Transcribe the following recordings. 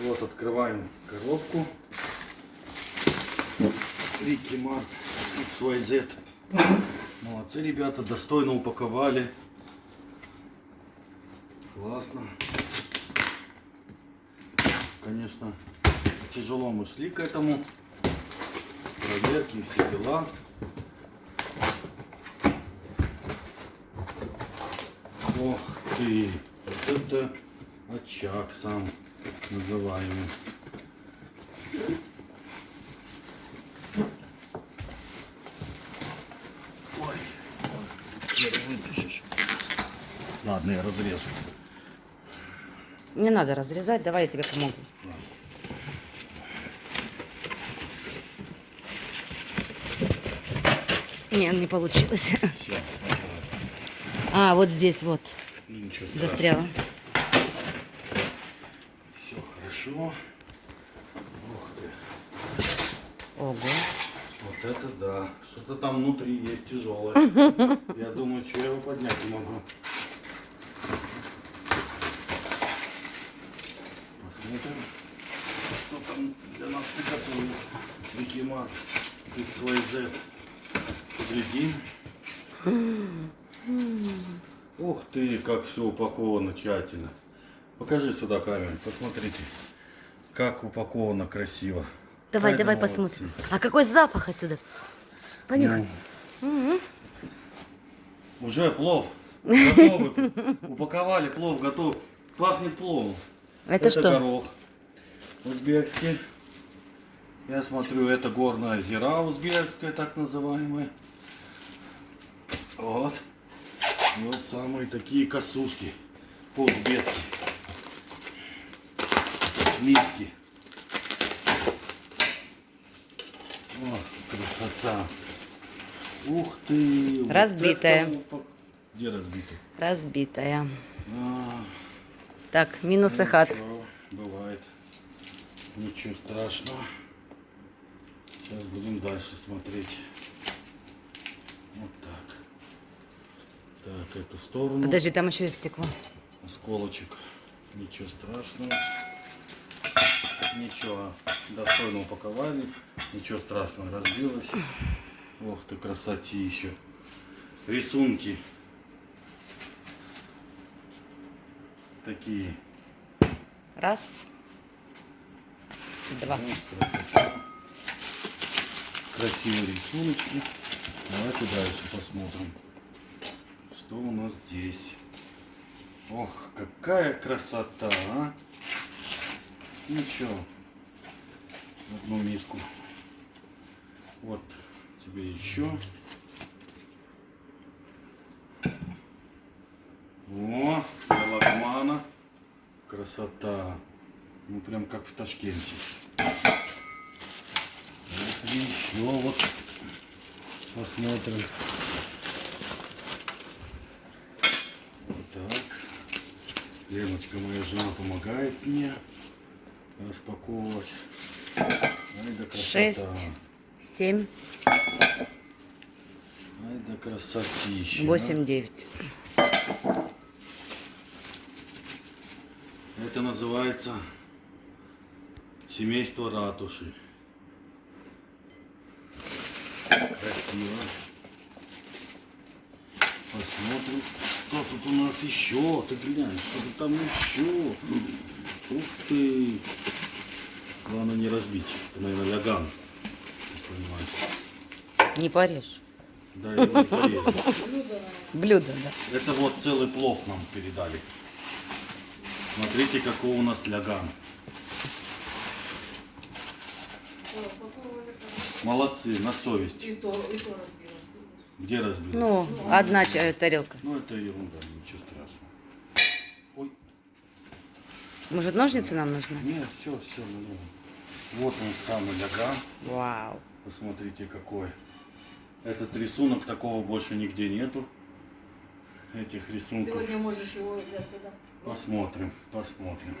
Вот открываем коробку. Рики Март XYZ. Молодцы ребята, достойно упаковали. Классно. Конечно, тяжело мы шли к этому. Проверки, все дела. Ох ты, вот это очаг сам называемый. Ой, теперь вытащишь. Ладно, я разрежу. Не надо разрезать, давай я тебе помогу. Не, не получилось. Все, А, вот здесь вот ну, застряла. Хорошо. Ух ты. Ого. Вот это да. Что-то там внутри есть тяжелое. Я думаю, что я его поднять не могу. Посмотрим, что там для нас приготовил Викимат XYZ. Глядим. Ух ты, как все упаковано тщательно. Покажи сюда камеру, посмотрите. Как упаковано красиво. Давай, Ай да давай молодцы. посмотрим. А какой запах отсюда? Понюхай. Ну, Уже плов. Готовы. Упаковали плов, готов. Пахнет пловом. Это что? горох узбекский. Я смотрю, это горная зира узбекская, так называемая. Вот. Вот самые такие косушки по-узбекски. Миски. О, красота. Ух ты. вот Разбитая. это упак- Где разбитая? Разбитая. А, Так, минусы хат. Ничего, бывает. Ничего страшного. Сейчас будем дальше смотреть. Вот так. Так, эту сторону. Подожди, там еще есть стекло. Осколочек. Ничего страшного. Ничего. Достойно упаковали. Ничего страшного. Разбилось. Ох ты, красотища. Рисунки. Такие. Раз. Два. Красота. Красивые рисуночки. Давайте дальше посмотрим. Что у нас здесь? Ох, какая красота, а! Ничего. Одну миску. Вот тебе еще. О, лагмана. Красота. Ну, прям как в Ташкенте. Вот еще вот посмотрим. Так. Леночка, моя жена, помогает мне распаковывать. Шесть. Семь. Ай да красотища. Восемь, девять. Это называется семейство ратуши. Красиво. Посмотрим, что тут у нас еще. Ты глянь, что тут там еще. Ух ты. Главное не разбить. Это, наверное, яган. Ты понимаешь. Не порежь. Да, я его не порежу. Блюдо, да. Это вот целый плов нам передали. Смотрите, какой у нас ляган. Молодцы, на совесть. И то, и то разбилось. Где разбили? Ну, одна тарелка. Ну, это ерунда, ничего страшного. Может, ножницы нам нужны? нет, все, все, ну, Вот он самый ляган. Вау. Посмотрите, какой. Этот рисунок такого больше нигде нету. Этих рисунков. Сегодня можешь его взять туда. Посмотрим, посмотрим.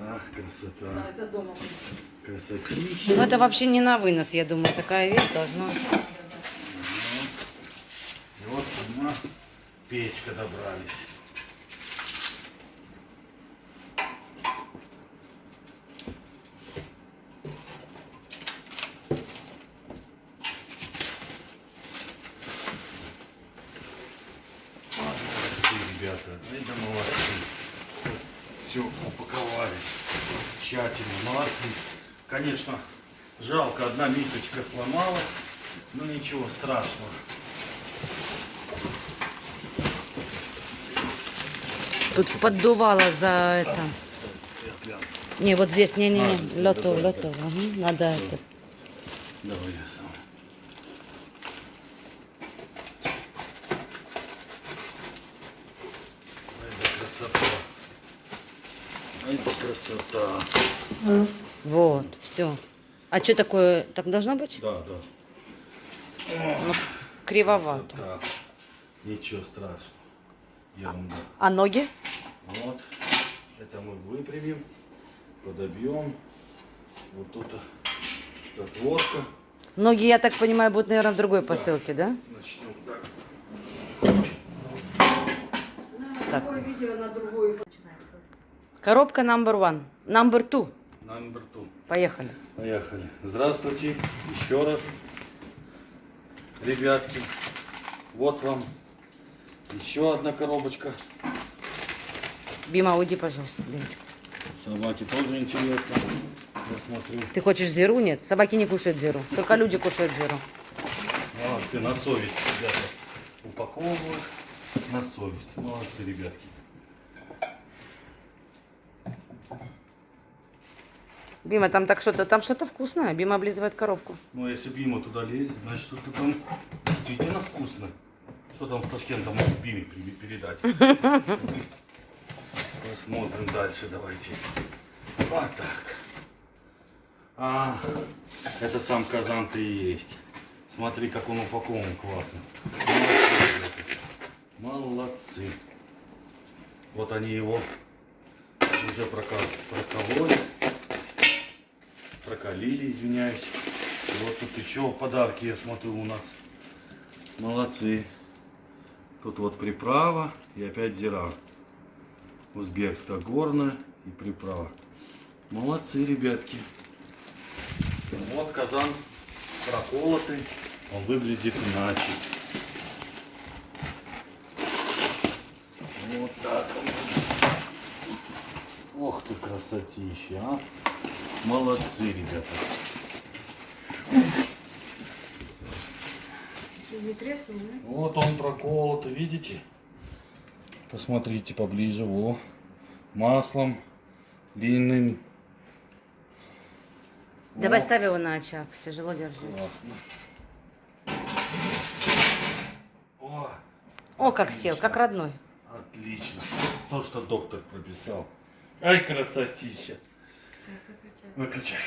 Ах, Да, красота. это дома. будет. Красотища. Ну, это вообще не на вынос, я думаю. Такая вещь должна... И вот сама печка добрались. Ребята, это молодцы. Все упаковали тщательно, молодцы. Конечно, жалко, одна мисочка сломалась, но ничего страшного. Тут поддувало за это. Не, вот здесь, не-не-не, А, лето, давай, лето. Ага, Надо это. Давай Это красота. Это красота. Вот, все. А что такое? Так должно быть? Да, да. Ну, кривовато. Красота. Ничего страшного. Ерунда. А ноги? Вот. Это мы выпрямим, подобьем. Вот тут отводка. Ноги, я так понимаю, будут, наверное, в другой посылке, да? Начнем так. Так. Видео на. Коробка number one. Number two. Number two. Поехали. Поехали. Здравствуйте еще раз, ребятки. Вот вам еще одна коробочка. Бима, уйди, пожалуйста. Бимочка. Собаки тоже интересно. Я смотрю. Ты хочешь зиру? Нет, собаки не кушают зиру. Только люди кушают зиру. Молодцы, на совесть, ребята. Упаковывают на совесть. Молодцы, ребятки. Бима, там так что-то, там что-то вкусное. Бима облизывает коробку. Ну, если Бима туда лезет, значит, что-то там действительно вкусно. Что там с Ташкентом могут Биме передать? Посмотрим дальше, давайте. Вот так. А, это сам казан-то и есть. Смотри, как он упакован классно. Молодцы. Вот они его уже прокололи. Прокалили, извиняюсь. Вот тут еще подарки, я смотрю, у нас. Молодцы. Тут вот приправа и опять зира. Узбекская горная и приправа. Молодцы, ребятки. Вот казан проколотый. Он выглядит иначе. Вот так он. Ох ты красотища, а. Молодцы, ребята. Чуть не треснул, да? Вот он проколот, видите? Посмотрите поближе, во. Маслом длинным. Давай ставь его на очаг. Тяжело держи. Классно. О, О, как сел, как родной. То, что доктор прописал. Ай, красотища. Выключай.